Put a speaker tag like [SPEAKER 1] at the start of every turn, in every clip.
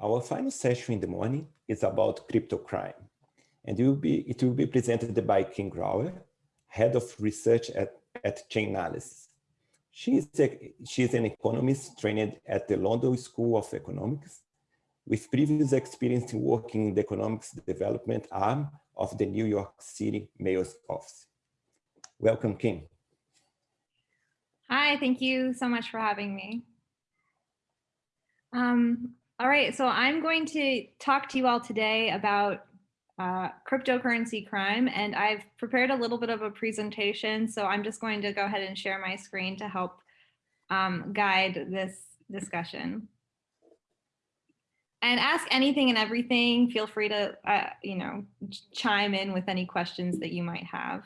[SPEAKER 1] Our final session in the morning is about crypto crime, and it will be, it will be presented by Kim Grauer, Head of Research at, at Chainalysis. She is, a, she is an economist trained at the London School of Economics with previous experience in working in the economics development arm of the New York City Mayor's Office. Welcome, Kim.
[SPEAKER 2] Hi, thank you so much for having me. Um, all right, so I'm going to talk to you all today about uh, cryptocurrency crime, and I've prepared a little bit of a presentation, so I'm just going to go ahead and share my screen to help um, guide this discussion. And ask anything and everything. Feel free to, uh, you know, chime in with any questions that you might have.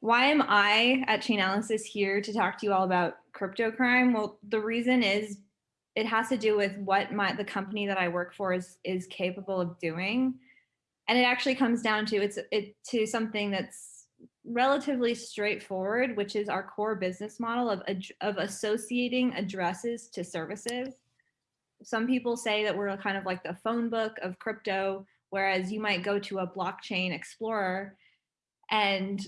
[SPEAKER 2] Why am I at Chainalysis here to talk to you all about crypto crime? Well, the reason is it has to do with what my the company that I work for is is capable of doing. And it actually comes down to it's it to something that's relatively straightforward, which is our core business model of, of associating addresses to services. Some people say that we're kind of like the phone book of crypto, whereas you might go to a blockchain explorer and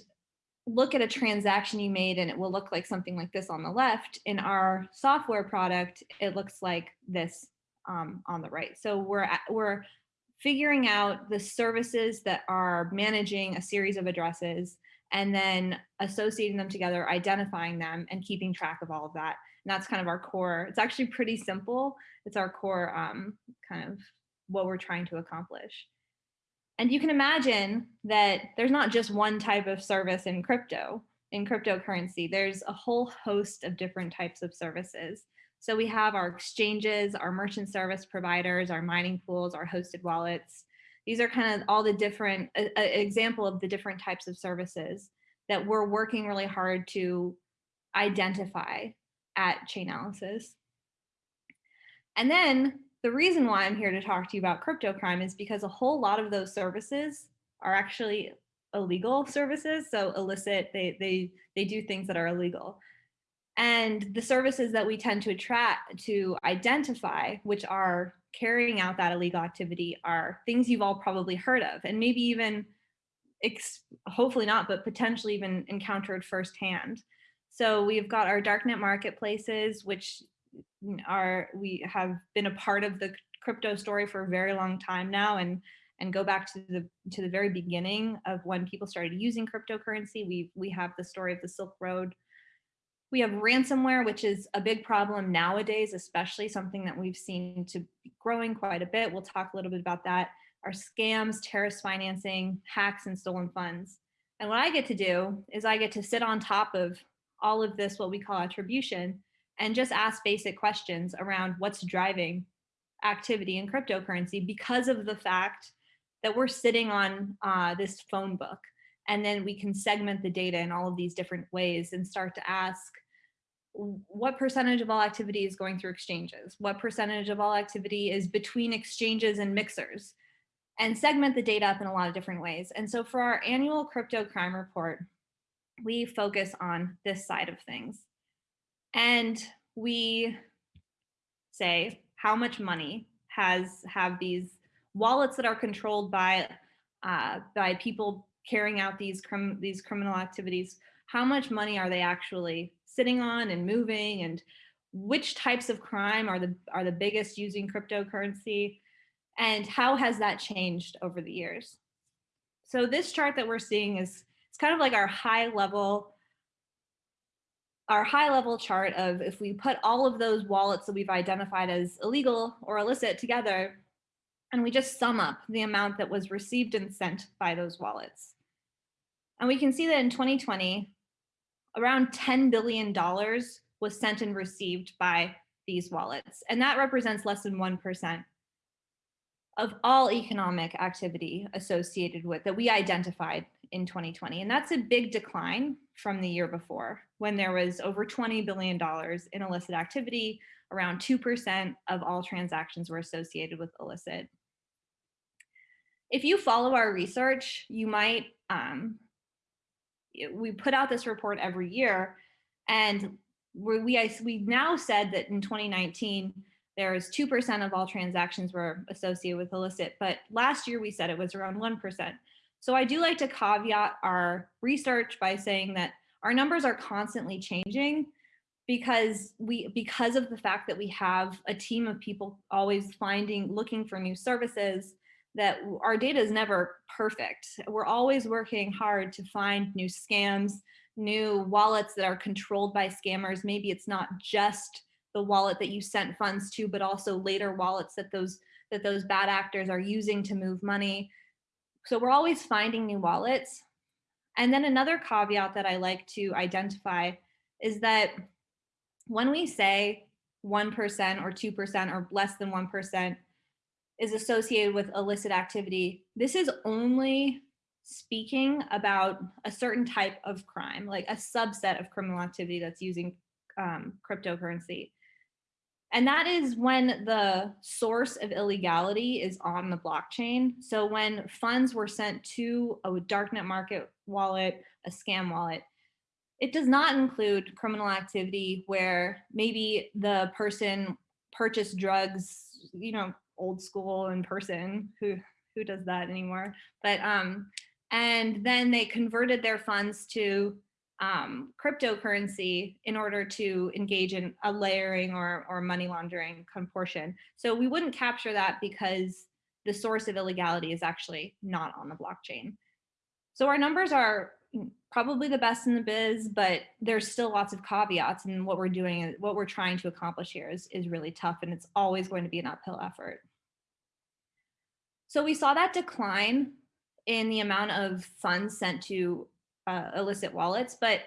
[SPEAKER 2] look at a transaction you made and it will look like something like this on the left. In our software product, it looks like this um, on the right. So we're, we're figuring out the services that are managing a series of addresses and then associating them together, identifying them and keeping track of all of that. And that's kind of our core. It's actually pretty simple. It's our core um, kind of what we're trying to accomplish. And you can imagine that there's not just one type of service in crypto, in cryptocurrency, there's a whole host of different types of services. So we have our exchanges, our merchant service providers, our mining pools, our hosted wallets. These are kind of all the different, uh, example of the different types of services that we're working really hard to identify at Chainalysis. And then the reason why I'm here to talk to you about crypto crime is because a whole lot of those services are actually illegal services. So illicit, they, they, they do things that are illegal. And the services that we tend to attract to identify, which are carrying out that illegal activity are things you've all probably heard of and maybe even hopefully not, but potentially even encountered firsthand. So we've got our darknet marketplaces, which are we have been a part of the crypto story for a very long time now and and go back to the to the very beginning of when people started using cryptocurrency we we have the story of the silk road. We have ransomware which is a big problem nowadays especially something that we've seen to be growing quite a bit. We'll talk a little bit about that. Our scams terrorist financing hacks and stolen funds. And what i get to do is i get to sit on top of all of this what we call attribution and just ask basic questions around what's driving activity in cryptocurrency because of the fact that we're sitting on uh, this phone book and then we can segment the data in all of these different ways and start to ask what percentage of all activity is going through exchanges? What percentage of all activity is between exchanges and mixers? And segment the data up in a lot of different ways. And so for our annual crypto crime report, we focus on this side of things. And we say how much money has have these wallets that are controlled by uh, by people carrying out these crim these criminal activities. How much money are they actually sitting on and moving and which types of crime are the are the biggest using cryptocurrency and how has that changed over the years? So this chart that we're seeing is it's kind of like our high level our high level chart of if we put all of those wallets that we've identified as illegal or illicit together, and we just sum up the amount that was received and sent by those wallets. And we can see that in 2020, around $10 billion was sent and received by these wallets. And that represents less than 1% of all economic activity associated with that we identified in 2020. And that's a big decline from the year before when there was over $20 billion in illicit activity, around 2% of all transactions were associated with illicit. If you follow our research, you might, um, we put out this report every year and we, we, we now said that in 2019, there's 2% of all transactions were associated with illicit, but last year we said it was around 1%. So I do like to caveat our research by saying that our numbers are constantly changing because we because of the fact that we have a team of people always finding looking for new services that our data is never perfect. We're always working hard to find new scams new wallets that are controlled by scammers. Maybe it's not just the wallet that you sent funds to but also later wallets that those that those bad actors are using to move money so we're always finding new wallets and then another caveat that i like to identify is that when we say 1% or 2% or less than 1% is associated with illicit activity, this is only speaking about a certain type of crime, like a subset of criminal activity that's using um, cryptocurrency. And that is when the source of illegality is on the blockchain. So when funds were sent to a darknet market wallet, a scam wallet, it does not include criminal activity where maybe the person purchased drugs, you know, old school in person, who who does that anymore? But um, and then they converted their funds to um, cryptocurrency in order to engage in a layering or, or money laundering portion. So we wouldn't capture that because the source of illegality is actually not on the blockchain. So our numbers are probably the best in the biz, but there's still lots of caveats and what we're doing, what we're trying to accomplish here is, is really tough and it's always going to be an uphill effort. So we saw that decline in the amount of funds sent to uh, illicit wallets, but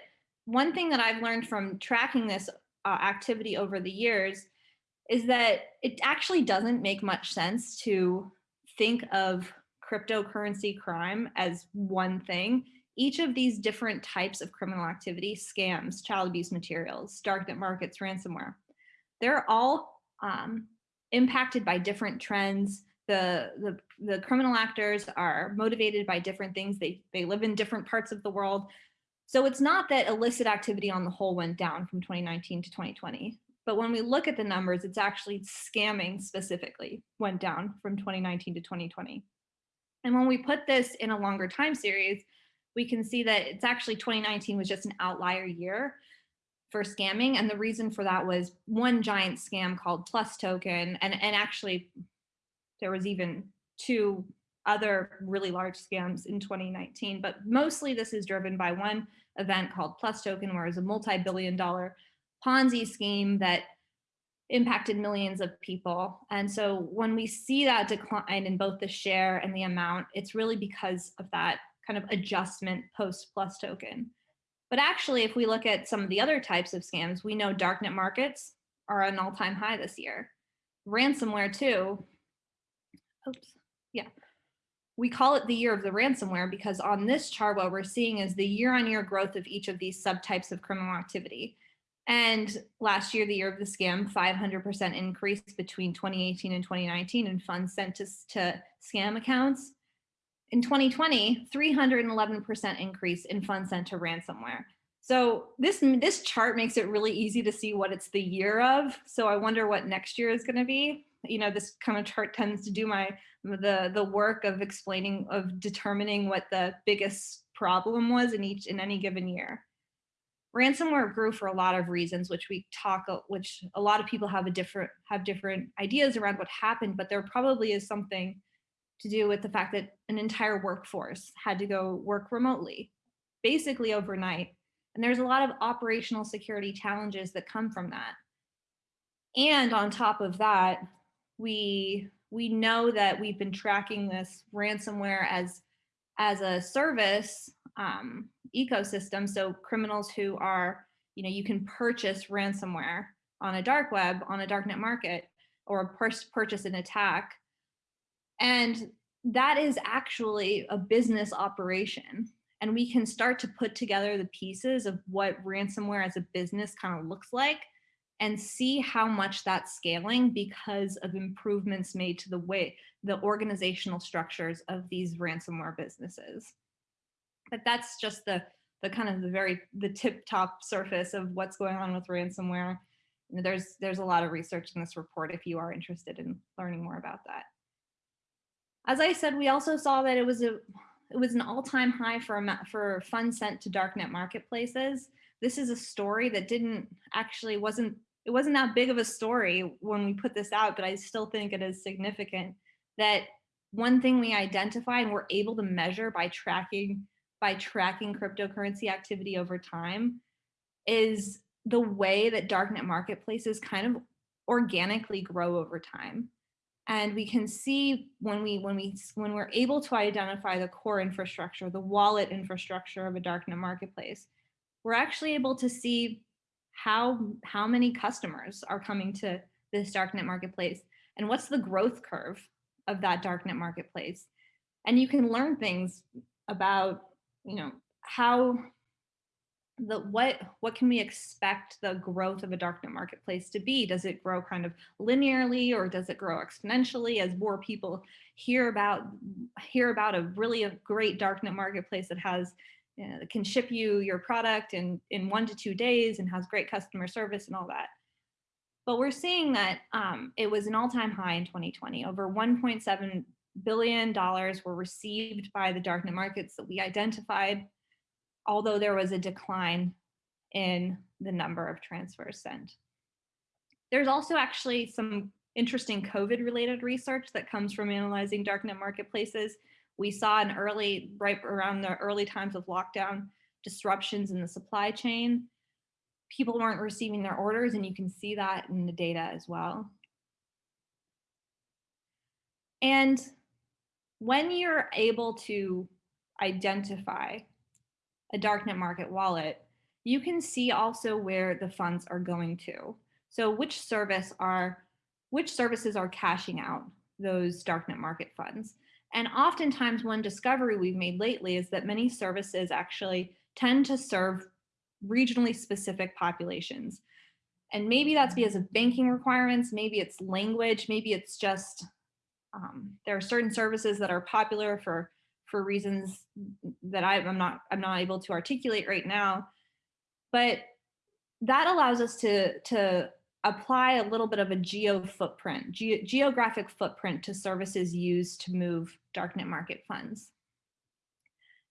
[SPEAKER 2] one thing that I've learned from tracking this uh, activity over the years is that it actually doesn't make much sense to think of cryptocurrency crime as one thing each of these different types of criminal activity, scams, child abuse materials, darknet markets, ransomware, they're all um, impacted by different trends. The, the, the criminal actors are motivated by different things. They, they live in different parts of the world. So it's not that illicit activity on the whole went down from 2019 to 2020. But when we look at the numbers, it's actually scamming specifically went down from 2019 to 2020. And when we put this in a longer time series, we can see that it's actually 2019 was just an outlier year for scamming. And the reason for that was one giant scam called Plus Token. And, and actually, there was even two other really large scams in 2019. But mostly this is driven by one event called Plus Token, where it was a multi-billion dollar Ponzi scheme that impacted millions of people. And so when we see that decline in both the share and the amount, it's really because of that kind of adjustment post plus token. But actually, if we look at some of the other types of scams, we know darknet markets are an all-time high this year. Ransomware too. Oops, yeah. We call it the year of the ransomware because on this chart, what we're seeing is the year-on-year growth of each of these subtypes of criminal activity. And last year, the year of the scam, 500% increase between 2018 and 2019 in funds sent to, to scam accounts. In 2020, 311% increase in funds sent to ransomware. So this, this chart makes it really easy to see what it's the year of. So I wonder what next year is gonna be. You know, this kind of chart tends to do my the, the work of explaining, of determining what the biggest problem was in each in any given year. Ransomware grew for a lot of reasons, which we talk, which a lot of people have a different have different ideas around what happened, but there probably is something to do with the fact that an entire workforce had to go work remotely, basically overnight. And there's a lot of operational security challenges that come from that. And on top of that, we we know that we've been tracking this ransomware as as a service um, ecosystem. So criminals who are, you know, you can purchase ransomware on a dark web, on a darknet market, or purchase an attack and that is actually a business operation. And we can start to put together the pieces of what ransomware as a business kind of looks like and see how much that's scaling because of improvements made to the way the organizational structures of these ransomware businesses. But that's just the, the kind of the very, the tip top surface of what's going on with ransomware. there's there's a lot of research in this report if you are interested in learning more about that. As I said, we also saw that it was a it was an all-time high for for funds sent to darknet marketplaces. This is a story that didn't actually wasn't it wasn't that big of a story when we put this out, but I still think it is significant that one thing we identify and we're able to measure by tracking by tracking cryptocurrency activity over time is the way that darknet marketplaces kind of organically grow over time. And we can see when we when we when we're able to identify the core infrastructure, the wallet infrastructure of a darknet marketplace, we're actually able to see how how many customers are coming to this darknet marketplace and what's the growth curve of that darknet marketplace. And you can learn things about, you know, how the what what can we expect the growth of a darknet marketplace to be does it grow kind of linearly or does it grow exponentially as more people hear about hear about a really a great darknet marketplace that has know, can ship you your product in in one to two days and has great customer service and all that but we're seeing that um, it was an all-time high in 2020 over 1.7 billion dollars were received by the darknet markets that we identified although there was a decline in the number of transfers sent. There's also actually some interesting COVID related research that comes from analyzing darknet marketplaces. We saw in early, right around the early times of lockdown, disruptions in the supply chain. People weren't receiving their orders and you can see that in the data as well. And when you're able to identify a darknet market wallet, you can see also where the funds are going to. So which service are, which services are cashing out those darknet market funds. And oftentimes one discovery we've made lately is that many services actually tend to serve regionally specific populations. And maybe that's because of banking requirements, maybe it's language, maybe it's just, um, there are certain services that are popular for for reasons that I, am not I'm not able to articulate right now. But that allows us to to apply a little bit of a geo footprint, ge geographic footprint to services used to move darknet market funds.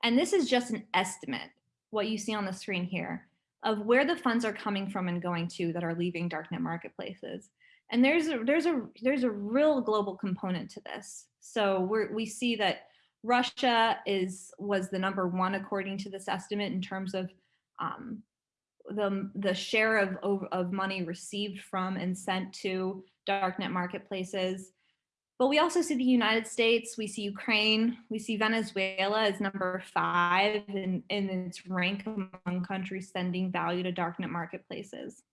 [SPEAKER 2] And this is just an estimate, what you see on the screen here, of where the funds are coming from and going to that are leaving darknet marketplaces. And there's a, there's a, there's a real global component to this. So we're, we see that Russia is was the number one according to this estimate in terms of um, the, the share of, of money received from and sent to darknet marketplaces. But we also see the United States, we see Ukraine, we see Venezuela as number five in, in its rank among countries sending value to darknet marketplaces,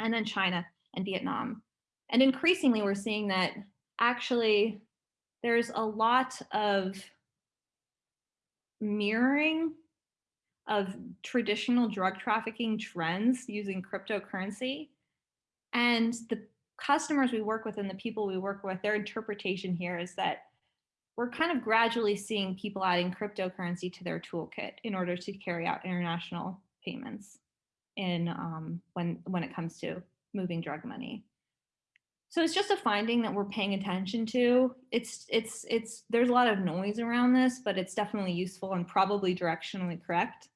[SPEAKER 2] and then China and Vietnam. And increasingly, we're seeing that actually there's a lot of mirroring of traditional drug trafficking trends using cryptocurrency. And the customers we work with and the people we work with, their interpretation here is that we're kind of gradually seeing people adding cryptocurrency to their toolkit in order to carry out international payments in um, when when it comes to moving drug money. So it's just a finding that we're paying attention to. It's, it's, it's, there's a lot of noise around this, but it's definitely useful and probably directionally correct.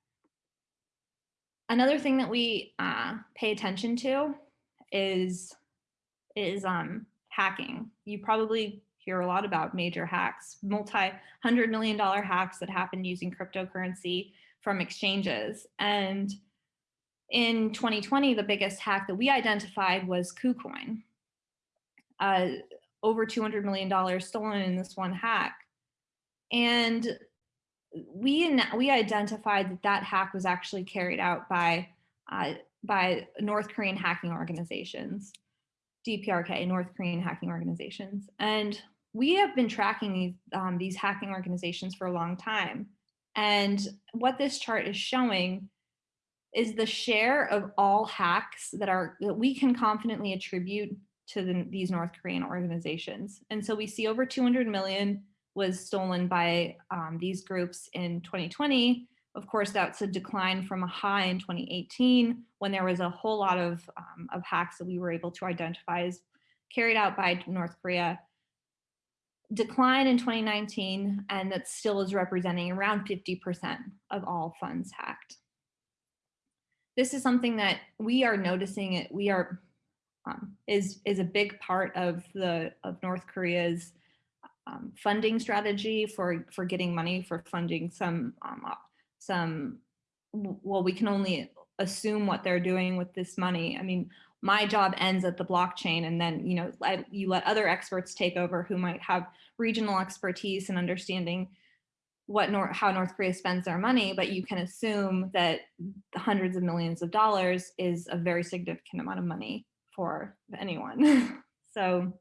[SPEAKER 2] Another thing that we uh, pay attention to is, is um, hacking. You probably hear a lot about major hacks, multi-hundred million dollar hacks that happen using cryptocurrency from exchanges. And in 2020, the biggest hack that we identified was KuCoin uh, over $200 million stolen in this one hack. And we, we identified that that hack was actually carried out by, uh, by North Korean hacking organizations, DPRK, North Korean hacking organizations. And we have been tracking these, um, these hacking organizations for a long time. And what this chart is showing is the share of all hacks that are that we can confidently attribute to the, these North Korean organizations. And so we see over 200 million was stolen by um, these groups in 2020, Of course, that's a decline from a high in 2018 when there was a whole lot of, um, of hacks that we were able to identify as carried out by North Korea. Decline in 2019, and that still is representing around 50% of all funds hacked. This is something that we are noticing it, we are, um, is, is a big part of the, of North Korea's um, funding strategy for, for getting money for funding some, um, some, well, we can only assume what they're doing with this money. I mean, my job ends at the blockchain and then, you know, I, you let other experts take over who might have regional expertise and understanding what North, how North Korea spends their money, but you can assume that hundreds of millions of dollars is a very significant amount of money for anyone. so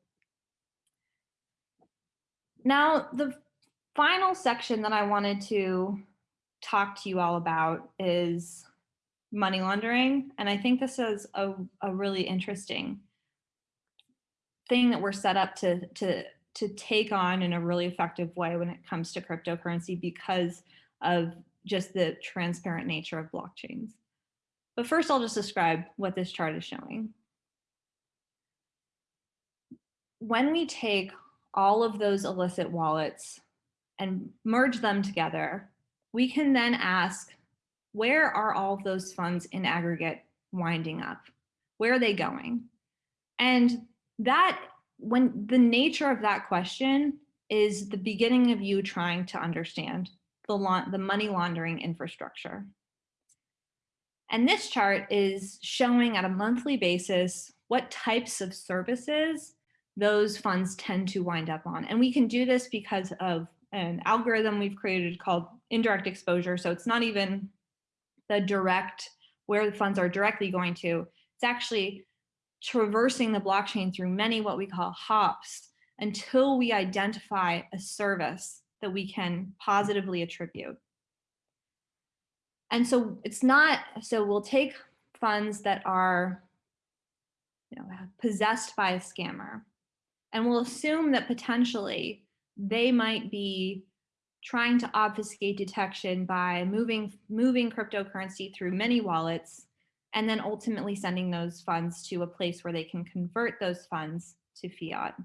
[SPEAKER 2] now the final section that I wanted to talk to you all about is money laundering. And I think this is a, a really interesting thing that we're set up to, to, to take on in a really effective way when it comes to cryptocurrency because of just the transparent nature of blockchains. But first, I'll just describe what this chart is showing. When we take all of those illicit wallets and merge them together, we can then ask, where are all of those funds in aggregate winding up? Where are they going? And that, when the nature of that question is the beginning of you trying to understand the, the money laundering infrastructure. And this chart is showing at a monthly basis what types of services those funds tend to wind up on. And we can do this because of an algorithm we've created called indirect exposure. So it's not even the direct, where the funds are directly going to, it's actually traversing the blockchain through many what we call hops until we identify a service that we can positively attribute. And so it's not, so we'll take funds that are you know, possessed by a scammer and we'll assume that potentially they might be trying to obfuscate detection by moving, moving cryptocurrency through many wallets and then ultimately sending those funds to a place where they can convert those funds to fiat.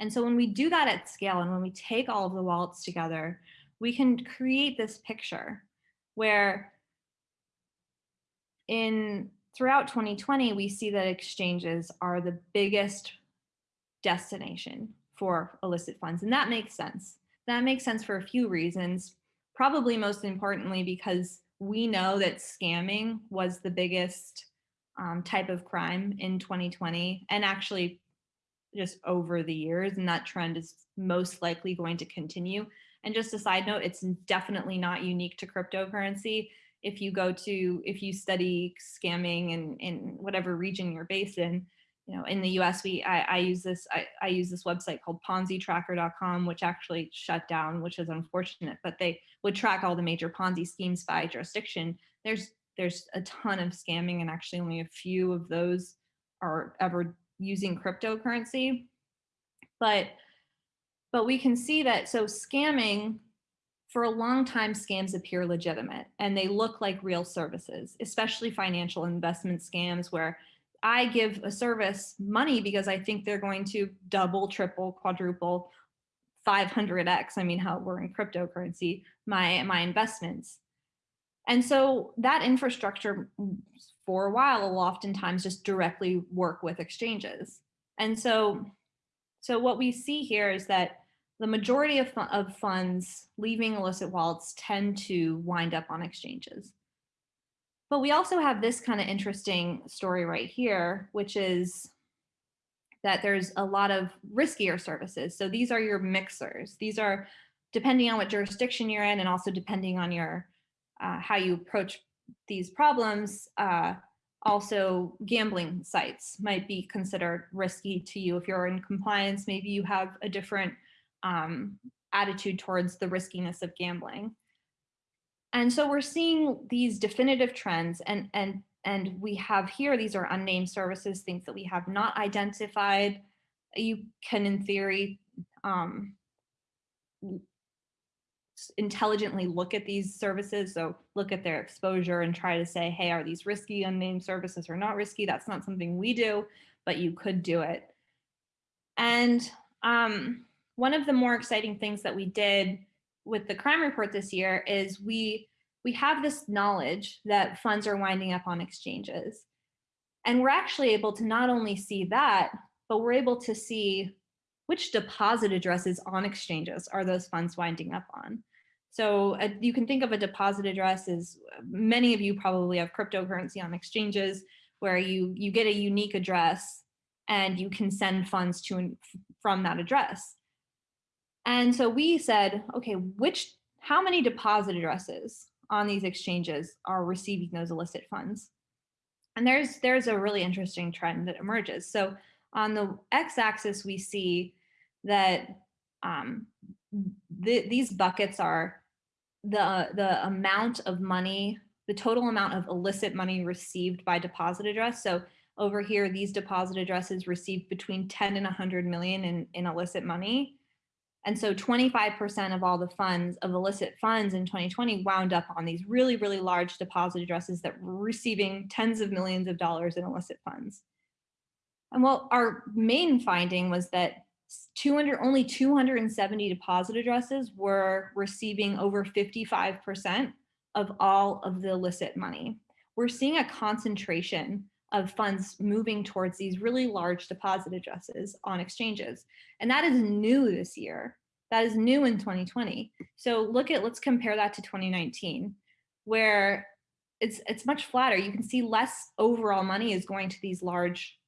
[SPEAKER 2] And so when we do that at scale and when we take all of the wallets together, we can create this picture where in throughout 2020, we see that exchanges are the biggest destination for illicit funds. And that makes sense. That makes sense for a few reasons. Probably most importantly, because we know that scamming was the biggest um, type of crime in 2020 and actually just over the years. And that trend is most likely going to continue. And just a side note, it's definitely not unique to cryptocurrency. If you go to, if you study scamming in, in whatever region you're based in, you know, in the US, we I, I use this I, I use this website called PonziTracker.com, which actually shut down, which is unfortunate. But they would track all the major Ponzi schemes by jurisdiction. There's there's a ton of scamming, and actually only a few of those are ever using cryptocurrency. But but we can see that so scamming for a long time scams appear legitimate and they look like real services, especially financial investment scams where I give a service money because I think they're going to double, triple, quadruple, 500x, I mean, how we're in cryptocurrency, my, my investments. And so that infrastructure for a while will oftentimes just directly work with exchanges. And so, so what we see here is that the majority of, of funds leaving illicit wallets tend to wind up on exchanges. But we also have this kind of interesting story right here, which is that there's a lot of riskier services. So these are your mixers. These are depending on what jurisdiction you're in and also depending on your uh, how you approach these problems, uh, also gambling sites might be considered risky to you. If you're in compliance, maybe you have a different um, attitude towards the riskiness of gambling. And so we're seeing these definitive trends and, and, and we have here, these are unnamed services, things that we have not identified. You can, in theory, um, intelligently look at these services. So look at their exposure and try to say, hey, are these risky unnamed services or not risky? That's not something we do, but you could do it. And um, one of the more exciting things that we did with the crime report this year is we we have this knowledge that funds are winding up on exchanges. And we're actually able to not only see that, but we're able to see which deposit addresses on exchanges are those funds winding up on. So uh, you can think of a deposit address as many of you probably have cryptocurrency on exchanges where you, you get a unique address and you can send funds to and from that address. And so we said, okay, which, how many deposit addresses on these exchanges are receiving those illicit funds? And there's, there's a really interesting trend that emerges. So on the x-axis, we see that um, th these buckets are the, the amount of money, the total amount of illicit money received by deposit address. So over here, these deposit addresses received between 10 and 100 million in, in illicit money. And so 25% of all the funds of illicit funds in 2020 wound up on these really, really large deposit addresses that were receiving tens of millions of dollars in illicit funds. And well, our main finding was that 200, only 270 deposit addresses were receiving over 55% of all of the illicit money. We're seeing a concentration of funds moving towards these really large deposit addresses on exchanges. And that is new this year. That is new in 2020. So look at, let's compare that to 2019, where it's, it's much flatter. You can see less overall money is going to these large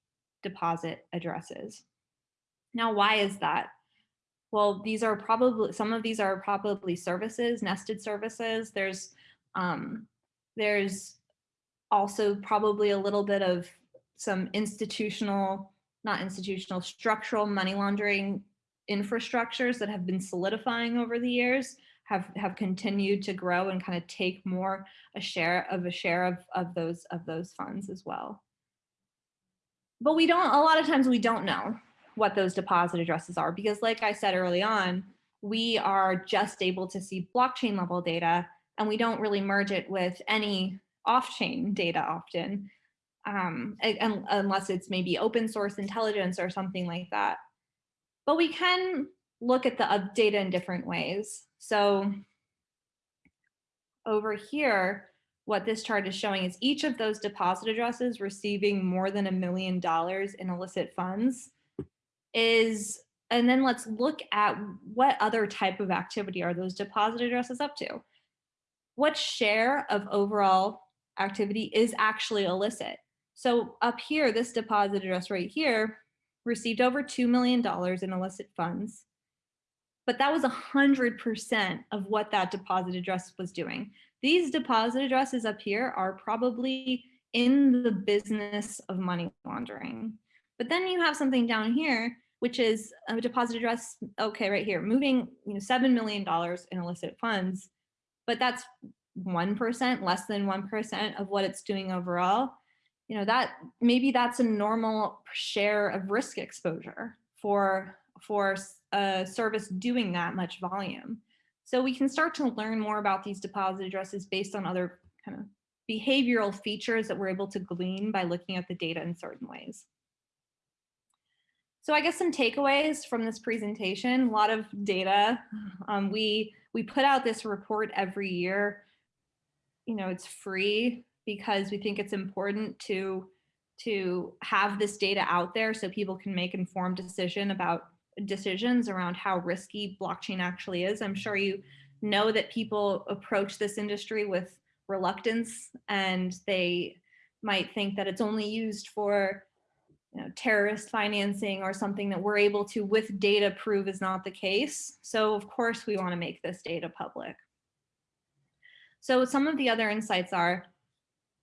[SPEAKER 2] deposit addresses. Now, why is that? Well, these are probably, some of these are probably services, nested services. There's, um, there's also probably a little bit of some institutional, not institutional, structural money laundering infrastructures that have been solidifying over the years have have continued to grow and kind of take more a share of a share of of those of those funds as well but we don't a lot of times we don't know what those deposit addresses are because like i said early on we are just able to see blockchain level data and we don't really merge it with any off-chain data often, um, unless it's maybe open source intelligence or something like that. But we can look at the data in different ways. So over here, what this chart is showing is each of those deposit addresses receiving more than a million dollars in illicit funds is, and then let's look at what other type of activity are those deposit addresses up to. What share of overall activity is actually illicit. So up here, this deposit address right here received over $2 million in illicit funds. But that was 100% of what that deposit address was doing. These deposit addresses up here are probably in the business of money laundering. But then you have something down here, which is a deposit address, okay, right here, moving you know, $7 million in illicit funds, but that's 1%, less than 1% of what it's doing overall, you know, that maybe that's a normal share of risk exposure for, for a service doing that much volume. So we can start to learn more about these deposit addresses based on other kind of behavioral features that we're able to glean by looking at the data in certain ways. So I guess some takeaways from this presentation, a lot of data. Um, we, we put out this report every year you know, it's free because we think it's important to to have this data out there so people can make informed decision about decisions around how risky blockchain actually is. I'm sure you know that people approach this industry with reluctance and they might think that it's only used for you know, terrorist financing or something that we're able to with data prove is not the case. So of course we wanna make this data public. So some of the other insights are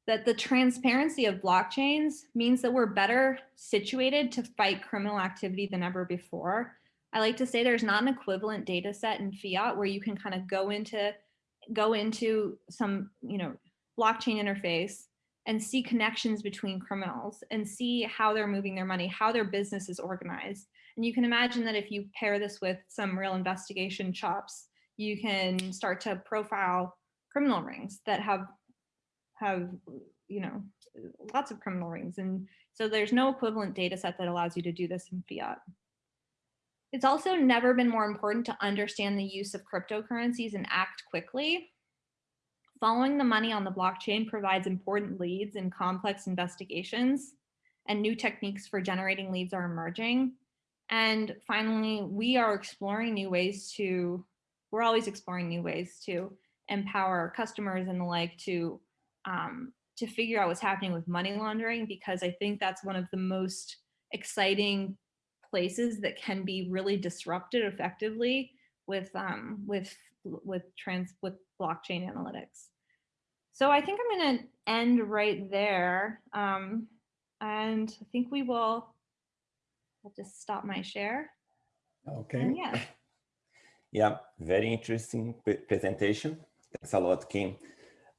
[SPEAKER 2] that the transparency of blockchains means that we're better situated to fight criminal activity than ever before. I like to say there's not an equivalent data set in fiat where you can kind of go into go into some, you know, blockchain interface and see connections between criminals and see how they're moving their money, how their business is organized. And you can imagine that if you pair this with some real investigation chops, you can start to profile criminal rings that have have you know lots of criminal rings and so there's no equivalent data set that allows you to do this in fiat. It's also never been more important to understand the use of cryptocurrencies and act quickly. Following the money on the blockchain provides important leads in complex investigations and new techniques for generating leads are emerging. And finally we are exploring new ways to we're always exploring new ways to empower customers and the like to um, to figure out what's happening with money laundering because I think that's one of the most exciting places that can be really disrupted effectively with um, with with trans with blockchain analytics. So I think I'm going to end right there, um, and I think we will. I'll just stop my share.
[SPEAKER 1] Okay.
[SPEAKER 2] And yeah.
[SPEAKER 1] Yeah, very interesting presentation. Thanks a lot, Kim.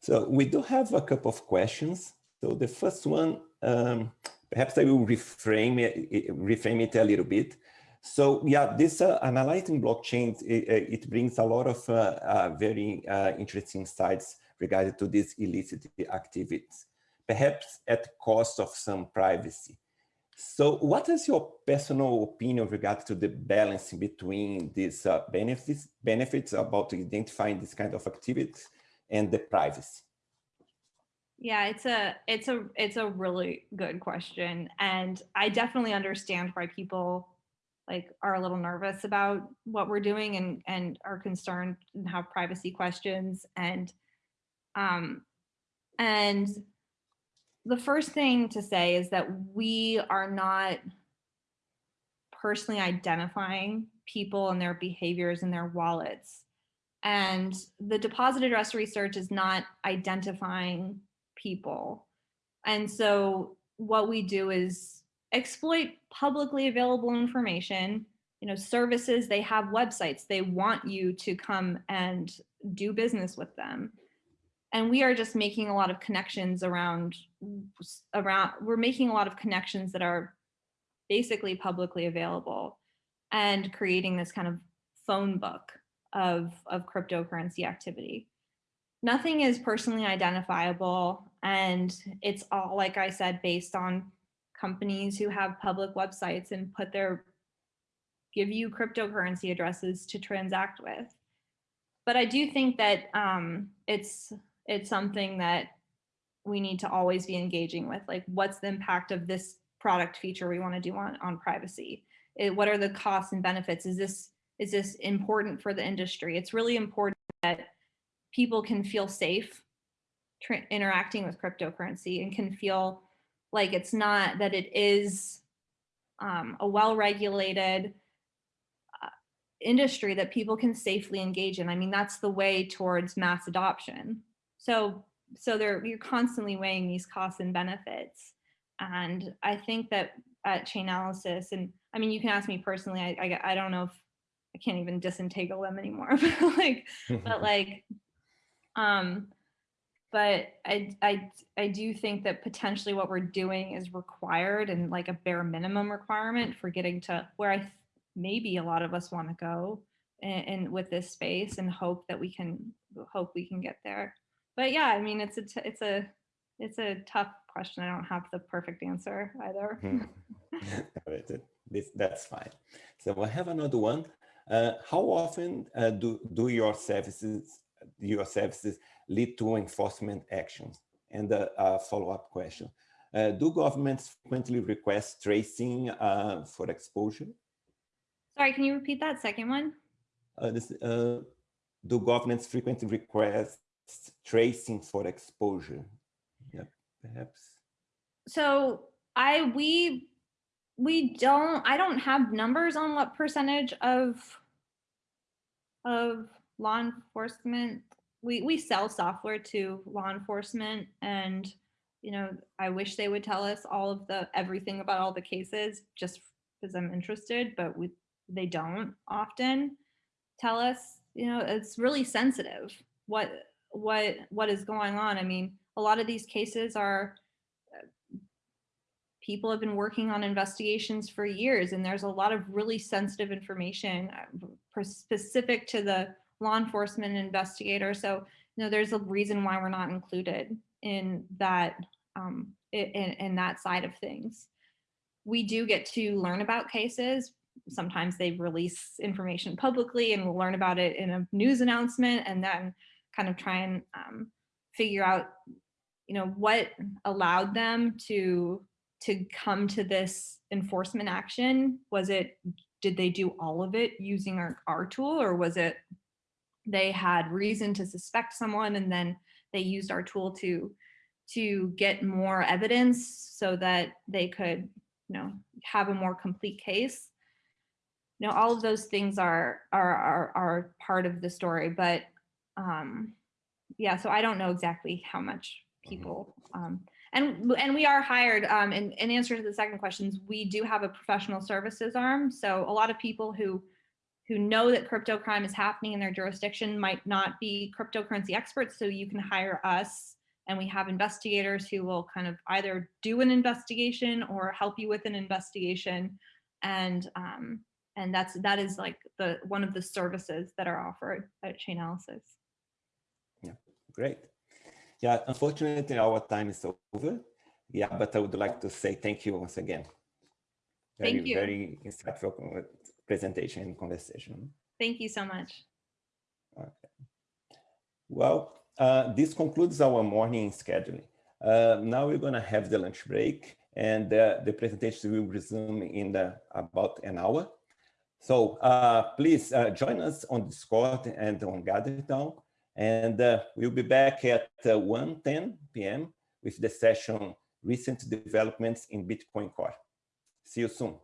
[SPEAKER 1] So we do have a couple of questions. So the first one, um, perhaps I will reframe it, reframe it a little bit. So yeah, this uh, analyzing blockchains, it, it, brings a lot of uh, uh, very uh, interesting insights regarding to these illicit activities, perhaps at cost of some privacy. So what is your personal opinion regarding to the balance between these uh, benefits, benefits about identifying this kind of activities and the privacy?
[SPEAKER 2] Yeah, it's a it's a it's a really good question and I definitely understand why people like are a little nervous about what we're doing and and are concerned and have privacy questions and um and the first thing to say is that we are not personally identifying people and their behaviors and their wallets. And the deposit address research is not identifying people. And so what we do is exploit publicly available information, you know, services, they have websites, they want you to come and do business with them. And we are just making a lot of connections around around we're making a lot of connections that are basically publicly available and creating this kind of phone book of of cryptocurrency activity. Nothing is personally identifiable and it's all like i said based on companies who have public websites and put their give you cryptocurrency addresses to transact with. But i do think that um, it's it's something that we need to always be engaging with like what's the impact of this product feature we want to do on, on privacy? It, what are the costs and benefits? Is this is this important for the industry it's really important that people can feel safe interacting with cryptocurrency and can feel like it's not that it is um, a well-regulated uh, industry that people can safely engage in. I mean, that's the way towards mass adoption. So, so they're, you're constantly weighing these costs and benefits. And I think that at Chainalysis, and I mean, you can ask me personally, I, I, I don't know if I can't even disentangle them anymore, but like, but like, um, but I, I, I do think that potentially what we're doing is required and like a bare minimum requirement for getting to where I maybe a lot of us want to go and with this space and hope that we can hope we can get there but yeah, I mean, it's a, it's a, it's a tough question. I don't have the perfect answer either.
[SPEAKER 1] this, that's fine. So I have another one. Uh, how often uh, do, do your services, your services lead to enforcement actions? And a, a follow-up question. Uh, do governments frequently request tracing uh, for exposure?
[SPEAKER 2] Sorry, can you repeat that second one?
[SPEAKER 1] Uh, this, uh, do governments frequently request tracing for exposure. Yeah, perhaps.
[SPEAKER 2] So I we we don't I don't have numbers on what percentage of of law enforcement we we sell software to law enforcement and you know I wish they would tell us all of the everything about all the cases just because I'm interested but we they don't often tell us you know it's really sensitive what what what is going on. I mean, a lot of these cases are people have been working on investigations for years and there's a lot of really sensitive information uh, specific to the law enforcement investigator. So, you know, there's a reason why we're not included in that um, in, in that side of things. We do get to learn about cases. Sometimes they release information publicly and we'll learn about it in a news announcement and then kind of try and um, figure out, you know, what allowed them to to come to this enforcement action? Was it, did they do all of it using our, our tool or was it they had reason to suspect someone and then they used our tool to to get more evidence so that they could you know have a more complete case you know all of those things are are are, are part of the story but um yeah so i don't know exactly how much mm-hmm. people um and and we are hired um in, in answer to the second questions we do have a professional services arm. So a lot of people who who know that crypto crime is happening in their jurisdiction might not be cryptocurrency experts. So you can hire us and we have investigators who will kind of either do an investigation or help you with an investigation. And um, and that's that is like the one of the services that are offered at Chainalysis.
[SPEAKER 1] Yeah great yeah unfortunately our time is over yeah but i would like to say thank you once again very
[SPEAKER 2] thank you.
[SPEAKER 1] very insightful presentation and conversation
[SPEAKER 2] thank you so much
[SPEAKER 1] okay well uh, this concludes our morning scheduling. Uh, now we're going to have the lunch break and uh, the presentation will resume in the, about an hour. So uh, please uh, join us on Discord and on Gather Town. And uh, we'll be back at 1.10 p.m. with the session Recent Developments in Bitcoin Core. See you soon.